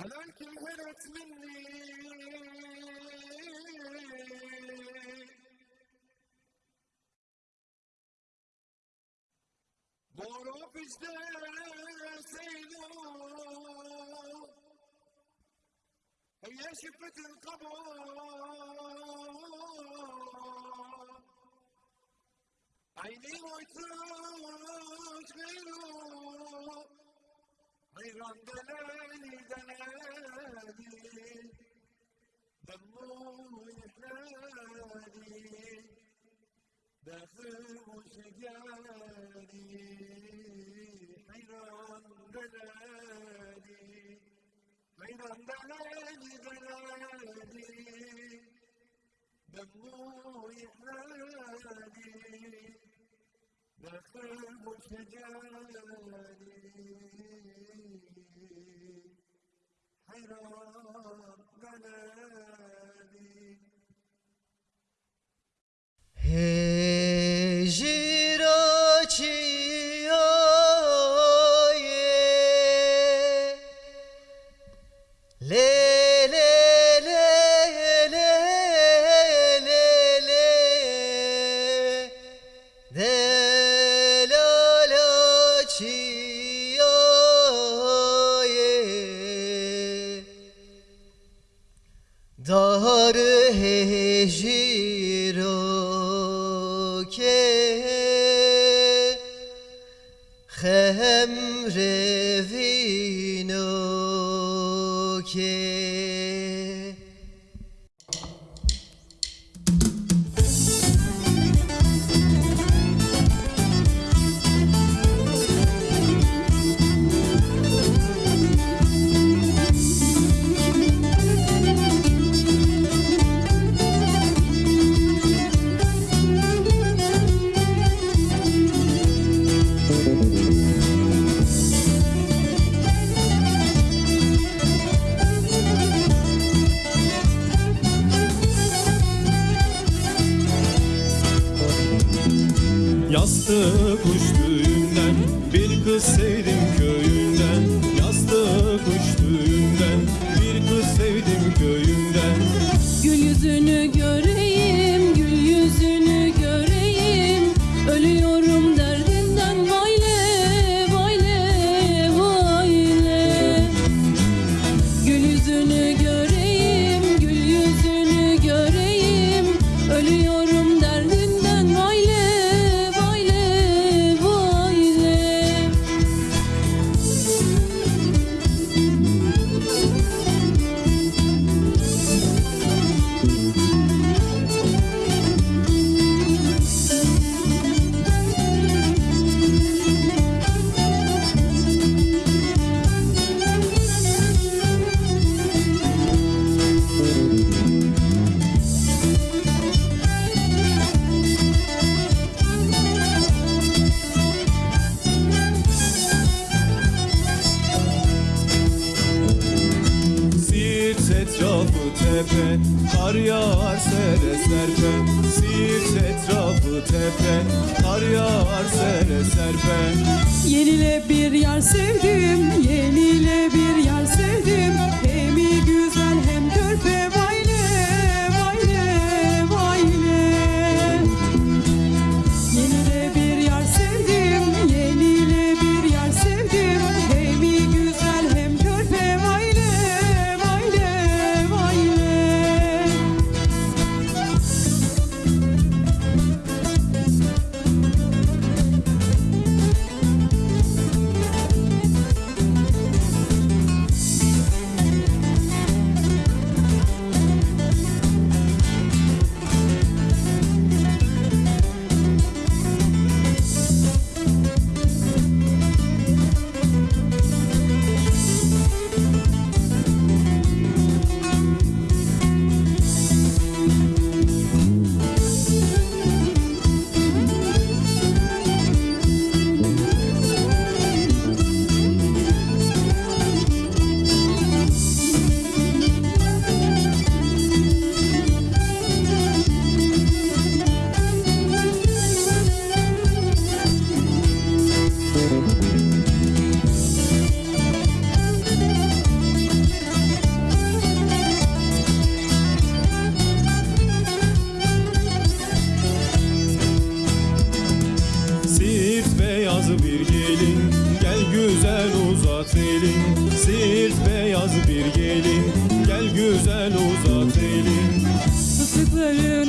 هلاك هرت مني. بورو بجده سيلو هي شفت القبر. عيني ويتوت غيرو حيران دلالي دلالي دمو يحلالي داخل وشجاني حيران دلالي حيران دلالي دلالي دمو يحلالي داخل وشجاني Galeli Hayran Galeli thee. bastı kuştu. Etrafı tepe Kar yağar sere serpe Siirt etrafı tepe Kar yağar sere serpe Yenile bir yar sevdim, yenile bir yar sevdim. güzel uzat elin Islıkları